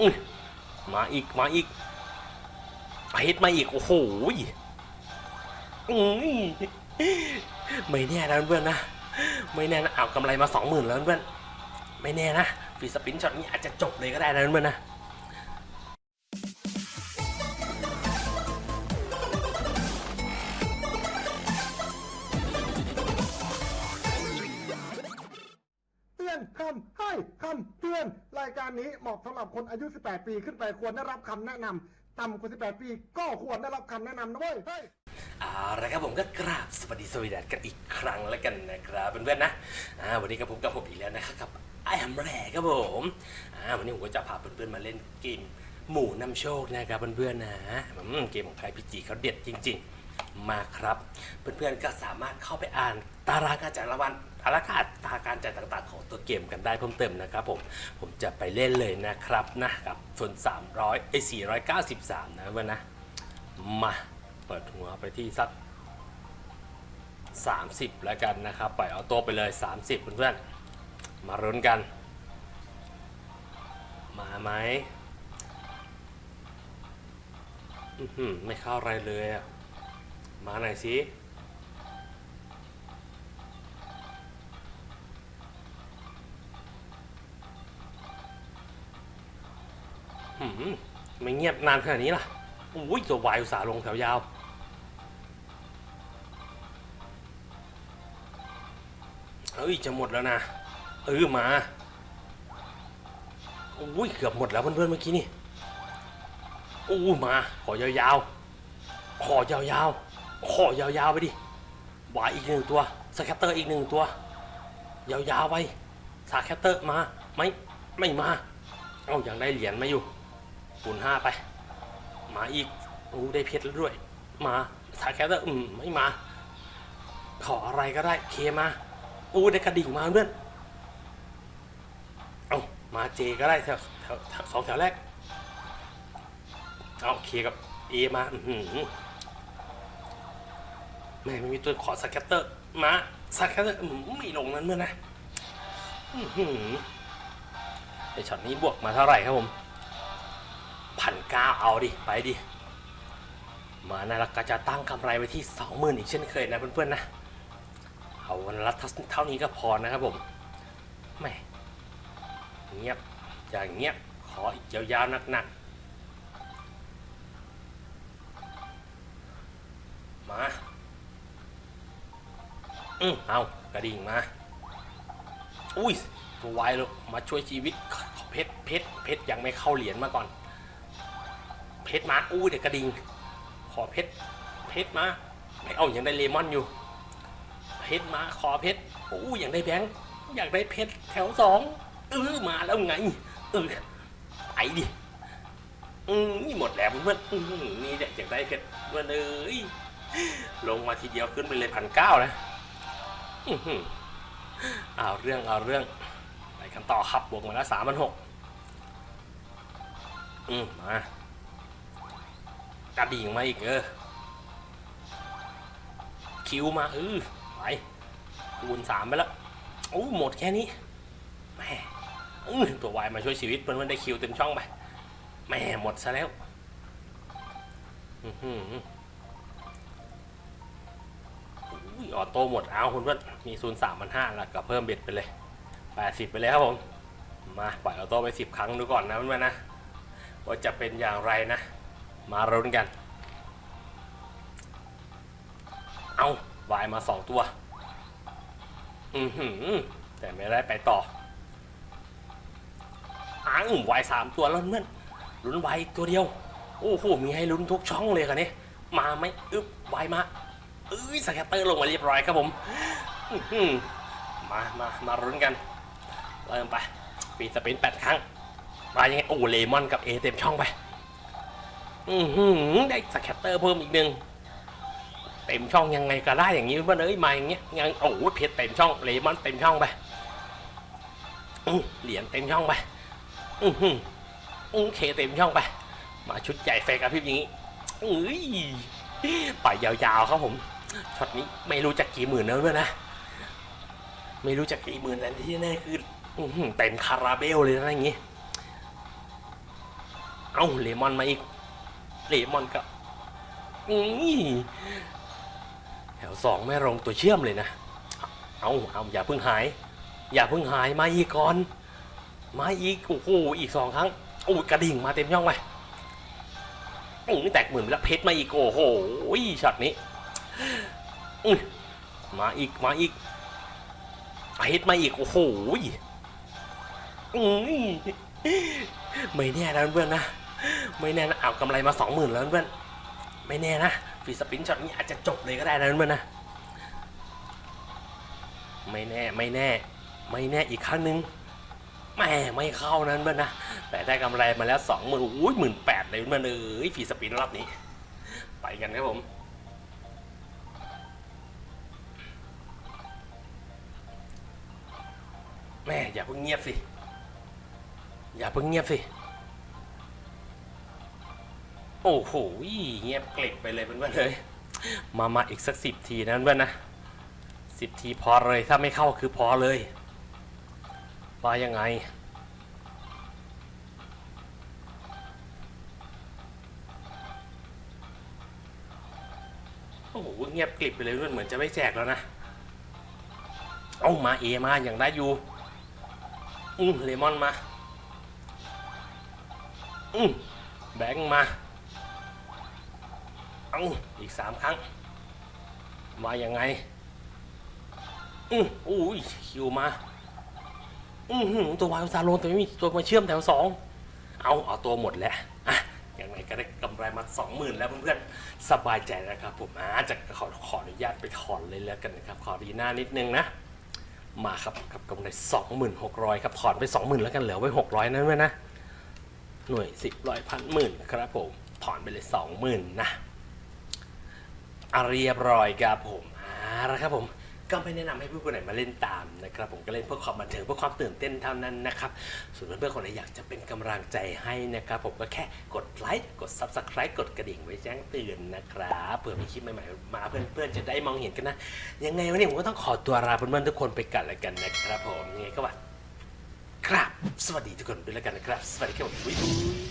อื้อมาอีก มาอีกเพชรมาอีก โอ้โหไม่แน่นะเพื่อนนะ ไม่แน่นะเอากำไรมาสองหมื่นแล้วเพื่อน ไม่แน่นะฟีสปินช็อตนี้อาจจะจบเลยก็ได้นะเพื่อนนะำให้คำเตือน รายการนี้เหมาะสำหรับคนอายุ 18 ปีขึ้นไปควรได้รับคำแนะนำต่ำกว่า 18 ปีก็ควรได้รับคำแนะนำนะเว้ยเฮ้ยเอาละครับผมก็กราบสวัสดีสวีดัสกันอีกครั้งแล้วกันนะครับเพื่อนๆนะอ่าวันนี้กับผมกับผมอีกแล้วนะครับกับไอ้แฮมแรครับผมอ่าวันนี้ผมก็จะพาเพื่อนๆมาเล่นเกมหมู่นำโชคนะครับเพื่อนๆนะเกมของใครพี่จีเขาเด็ดจริง ๆ มาครับ เพื่อนๆก็สามารถเข้าไปอ่านตารางการจ่ายรางวัลตารางกาตาราการจ่ายต่างๆ ของตัวเกมกันได้เพิ่มเติมนะครับผม ผมจะไปเล่นเลยนะครับนะกับส่วน 300ไอ้493 นะเพื่อนนะ มาเปิดหัวไปที่สัก 30 แล้วกันนะครับ ปล่อยเอาตัวไปเลย 30 เพื่อนๆ มารุ้นกัน มาไหมไม่เข้าอะไรเลยอะ มาหน่อยสิหืมไม่เงียบนานขนาดนี้ล่ะอุ้ยตัววายอุตสาห์ลงแถวยาวเอ้ย จะหมดแล้วนะ เออมาอุ้ยเกือบหมดแล้วเพื่อนๆเมื่อกี้นี่อู้มา ขอยาวๆ ขอยาวๆ ขอยาวๆไปดิ wild อีกหนึ่งตัว scatter อีกหนึ่งตัว ยาวๆไป scatter มาไม่ไม่มา เอาอย่างได้เหรียญมาอยู่คูณห้าไป มาอีกอู้ได้เพชรแล้วด้วย มา scatter อืมไม่มา ขออะไรก็ได้ K มาอู้ได้กระดิ่งมาเพื่อนเอามา J ก็ได้แถวแถวสองแถวแรกเอา K กับ A มาอื แม่ไม่มีตัวขอ scatter มา scatter ไม่ลงนั้นเมื่อนะไอช็อตนี้บวกมาเท่าไหร่ครับผมพันเก้าเอาดิ ไปดิ มานะแล้วก็จะตั้งกำไรไว้ที่สองหมื่นอีกเช่นเคยนะเพื่อนๆนะ เอาวันละเท่านี้ก็พอนะครับผมแหม่เงียบอย่างเงียบขออีกยาวๆหนักๆ มา อืมเอากระดิ่งมา อุ้ยตัววายเลยมาช่วยชีวิตขอเพชรเพชรเพชรยังไม่เข้าเหรียญมาก่อน เพชรมาอู้เด็กกระดิ่งขอเพชรเพชรมาไม่เอายังได้เลมอนอยู่ เพชรมาขอเพชรโอ้ยอยากได้แบงค์อยากได้เพชรแถวสองเออมาแล้วไงเออไปดิอืมนี่หมดแล้วเพื่อนนี่แหละอยากได้เพชรเพื่อนเอ้ยลงมาทีเดียวขึ้นไปเลยพันเก้านะอื้อหือ เอาเรื่องเอาเรื่องไปกันต่อครับบวกมาแล้วสามพันหกอืมมากระดิ่งมาอีกเออคิวมาเออไปคูณสามไปแล้วโอ้หมดแค่นี้แม่อื้อตัววายมาช่วยชีวิตเพื่อนๆได้คิวเต็มช่องไปแม่หมดซะแล้ว อื้อหือ ออโต้หมดเอาคุณเพื่อนมีศูนย์สามพันห้าแล้วก็เพิ่มเบ็ดไปเลยแปดสิบไปเลยครับผม มาปล่อย auto ไปสิบครั้งดูก่อนนะเพื่อนๆนะว่าจะเป็นอย่างไรนะ มาลุ้นกัน เอาวายมาสองตัว อือหือ แต่ไม่ได้ไปต่ออ้างวายสามตัวแล้วเพื่อนลุ้นวายตัวเดียว โอ้โหมีให้ลุ้นทุกช่องเลยกันนี่มาไหมอึ๊บวายมา เอ้ย scatter ลงมาเรียบร้อยครับผมมามามารุ้นกัน เริ่มไปปีสปินแปดครั้ง มายังไงโอ้เลมอนกับเอเต็มช่องไป อือหือได้สแกตเตอร์เพิ่มอีกหนึ่งเต็มช่องยังไงก็ได้อย่างนี้เพื่อนเอ้ยมาอย่างเงี้ยยังโอ้โหเพชรเต็มช่องเลมอนเต็มช่องไปเหรียญเต็มช่องไป อือหืออือเคเต็มช่องไป มาชุดใหญ่แฟกับพริบอย่างงี้เอ้ยไปยาวๆครับผม ช็อตนี้ไม่รู้จักกี่หมื่นแล้วด้วยนะ ไม่รู้จักกี่หมื่นนั้นที่แน่คือเต็มคาราเบลเลยนะอย่างงี้ เอ้าเลมอนมาอีก เลมอนก็อือแถวสองไม่ลงตัวเชื่อมเลยนะ เอาเอาอย่าเพิ่งหาย อย่าเพิ่งหายมาอีกก่อน มาอีกโอ้โหอีกสองครั้งโอ้กระดิ่งมาเต็มช่องไปอือแตกหมื่นแล้วเพชรมาอีกโอ้โหช็อตนี้ อื้อมาอีกมาอีกเพชรมาอีกโอ้โหอือไม่แน่นะเพื่อนนะไม่แน่นะเอากำไรมาสองหมื่นแล้วเพื่อนไม่แน่นะ free spin ช็อตนี้อาจจะจบเลยก็ได้นะเพื่อนนะไม่แน่ไม่แน่ ไม่แน่อีกครั้งหนึ่งแม่ไม่เข้านั้นเพื่อนนะแต่ได้กำไรมาแล้วสองหมื่นโอ้ยหมื่นแปดเลยเพื่อนเอ้ยฟีสปินรอบนี้ ไปกันครับผม แม่อย่าเพิ่งเงียบสิ อย่าเพิ่งเงียบสิ โอ้โหเงียบเกลิบไปเลยเพื่อนๆเลย มามาอีกสักสิบทีนะเพื่อนนะสิบทีพอเลยถ้าไม่เข้าคือพอเลยว่ายังไงโอ้โหเงียบกลิบไปเลยเพื่อนเหมือนจะไม่แจกแล้วนะ เอามาเอมาอย่างได้อยู่ อืมเลมอนมา อืมแบงค์มา เอาอีกสามครั้ง มายังไง อืออุ้ยคิวมา อือหือตัววายซาโลนแต่ไม่มีตัวมาเชื่อมแถวสอง เอาเอาตัวหมดแล้วอะอย่างไรก็ได้กำไรมาสองหมื่นแล้วเพื่อนๆ สบายใจนะครับผมอาจะขอขออนุญาตไปถอนเลยแล้วกันนะครับ ขอดีหน้านิดนึงนะ มาครับกับกำไรสองหมื่นหกร้อยครับถอนไปสองหมื่นแล้วกันเหลือไว้หกร้อยนั้นไว้นะ หน่วยสิบร้อยพันหมื่นครับผม ถอนไปเลยสองหมื่นนะอะเรียบร้อยครับผมอ่าล้วครับผม ก็ไม่แนะนำให้เพื่อนคนไหนมาเล่นตามนะครับผมก็เล่นเพื่อความบันเทิงเพื่อความตื่นเต้นเท่านั้นนะครับส่วนเพื่อนๆคนไหนอยากจะเป็นกำลังใจให้นะครับผมก็แค่กดไลค์กด Subscribe กดกระดิ่งไว้แจ้งเตือนนะครับเผื่อมีคลิปใหม่ๆมาเพื่อนๆจะได้มองเห็นกันนะ ยังไงวันนี้ผมก็ต้องขอตัวลาเพื่อนๆทุกคนไปกันแล้วกันนะครับผมยังไงก็ว่าครับ สวัสดีทุกคนด้วยแล้วกันนะครับ สวัสดีครับผมบ๊ายบาย